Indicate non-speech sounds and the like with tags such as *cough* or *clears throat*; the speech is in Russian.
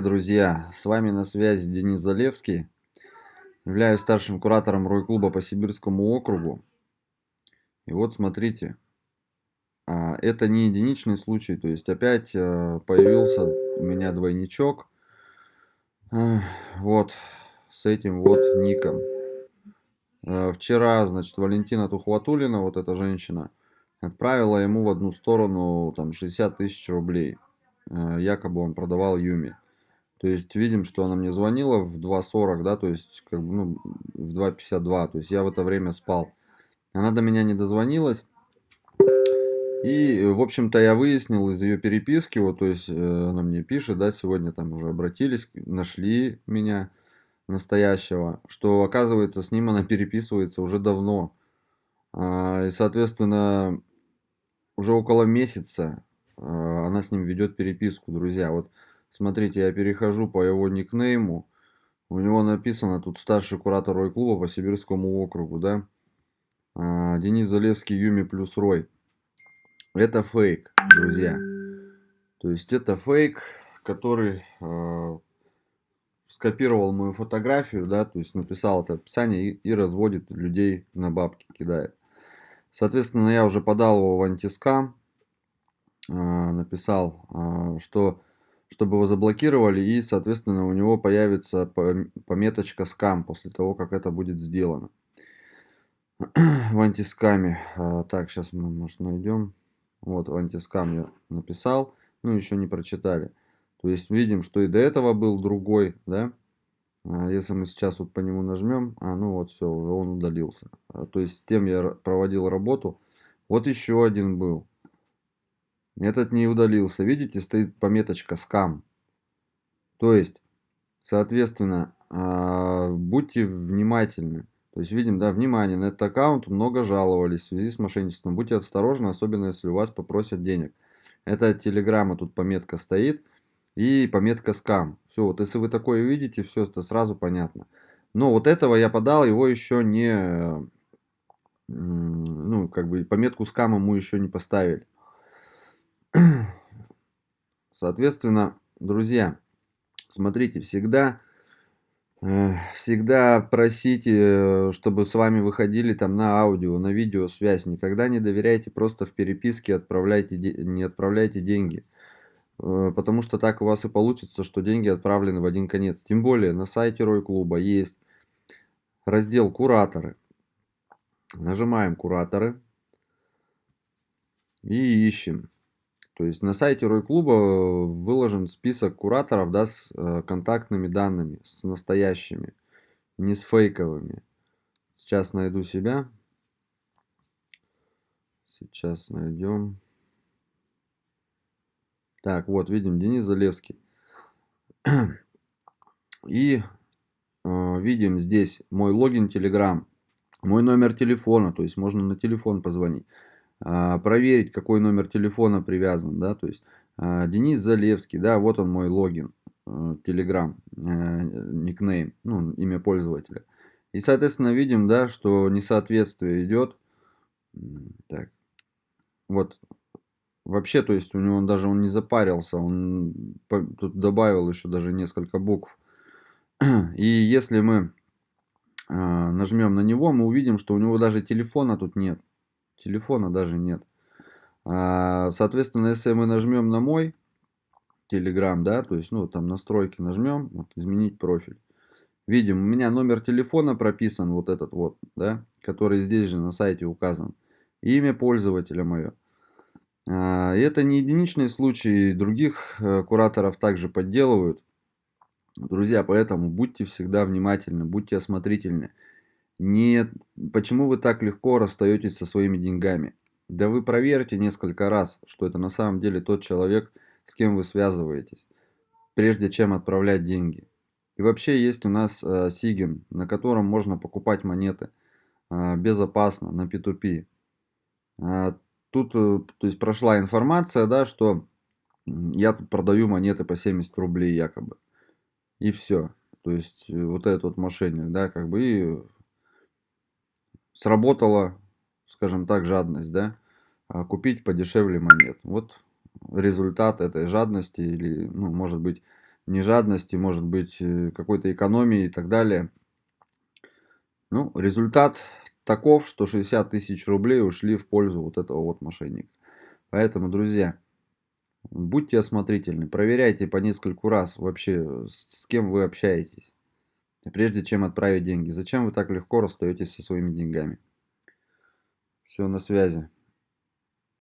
друзья, с вами на связи Денис Залевский. Являюсь старшим куратором Рой-клуба по Сибирскому округу. И вот смотрите, а, это не единичный случай, то есть опять э, появился у меня двойничок. Вот, с этим вот ником. Э, вчера, значит, Валентина Тухватулина, вот эта женщина, отправила ему в одну сторону там 60 тысяч рублей. Э, якобы он продавал Юми. То есть видим, что она мне звонила в 2.40, да, то есть как бы, ну, в 2.52, то есть я в это время спал. Она до меня не дозвонилась. И, в общем-то, я выяснил из ее переписки, вот, то есть э, она мне пишет, да, сегодня там уже обратились, нашли меня настоящего, что, оказывается, с ним она переписывается уже давно. А, и, соответственно, уже около месяца а, она с ним ведет переписку, друзья. Вот Смотрите, я перехожу по его никнейму. У него написано тут старший куратор Рой-клуба по Сибирскому округу, да? А, Денис Залевский, Юми плюс Рой. Это фейк, друзья. То есть это фейк, который э, скопировал мою фотографию, да, то есть написал это описание и, и разводит людей на бабки, кидает. Соответственно, я уже подал его в антискам, э, написал, э, что чтобы его заблокировали и, соответственно, у него появится пометочка скам после того, как это будет сделано *clears throat* в антискаме. А, так, сейчас мы, может, найдем. Вот, в антискам я написал, ну, еще не прочитали. То есть, видим, что и до этого был другой, да. А, если мы сейчас вот по нему нажмем, а, ну вот, все, уже он удалился. А, то есть, с тем я проводил работу. Вот еще один был. Этот не удалился. Видите, стоит пометочка скам. То есть, соответственно, а, будьте внимательны. То есть, видим, да, внимание, на этот аккаунт много жаловались в связи с мошенничеством. Будьте осторожны, особенно если у вас попросят денег. Это телеграмма, тут пометка стоит. И пометка скам. Все, вот если вы такое видите, все это сразу понятно. Но вот этого я подал, его еще не... Ну, как бы пометку скам ему еще не поставили. Соответственно, друзья, смотрите, всегда, э, всегда просите, чтобы с вами выходили там на аудио, на видео связь. Никогда не доверяйте просто в переписке, отправляйте, не отправляйте деньги. Э, потому что так у вас и получится, что деньги отправлены в один конец. Тем более на сайте Рой Клуба есть раздел «Кураторы». Нажимаем «Кураторы» и ищем. То есть на сайте Рой-клуба э, выложен список кураторов да, с э, контактными данными, с настоящими, не с фейковыми. Сейчас найду себя. Сейчас найдем. Так, вот, видим, Денис Залевский. И э, видим здесь мой логин Telegram, мой номер телефона, то есть можно на телефон позвонить. А, проверить, какой номер телефона привязан, да, то есть а, Денис Залевский, да, вот он мой логин, Telegram, э, никнейм, ну, имя пользователя. И, соответственно, видим, да, что несоответствие идет. Так, вот, вообще, то есть у него даже он не запарился, он тут добавил еще даже несколько букв. *clears throat* И если мы а, нажмем на него, мы увидим, что у него даже телефона тут нет телефона даже нет. А, соответственно, если мы нажмем на мой Telegram, да, то есть, ну, там настройки нажмем, вот, изменить профиль. Видим, у меня номер телефона прописан, вот этот вот, да, который здесь же на сайте указан. Имя пользователя мое. А, и это не единичный случай, других э, кураторов также подделывают. Друзья, поэтому будьте всегда внимательны, будьте осмотрительны. Нет, почему вы так легко расстаетесь со своими деньгами? Да вы проверьте несколько раз, что это на самом деле тот человек, с кем вы связываетесь, прежде чем отправлять деньги. И вообще есть у нас э, Сигин, на котором можно покупать монеты э, безопасно на P2P. Э, тут э, то есть прошла информация, да, что я тут продаю монеты по 70 рублей якобы. И все. То есть э, вот этот вот мошенник, да, как бы и сработала, скажем так, жадность, да, а купить подешевле монет. Вот результат этой жадности или, ну, может быть, не жадности, может быть, э, какой-то экономии и так далее. Ну, результат таков, что 60 тысяч рублей ушли в пользу вот этого вот мошенника. Поэтому, друзья, будьте осмотрительны, проверяйте по нескольку раз вообще, с кем вы общаетесь, прежде чем отправить деньги. Зачем вы так легко расстаетесь со своими деньгами? Все, на связи.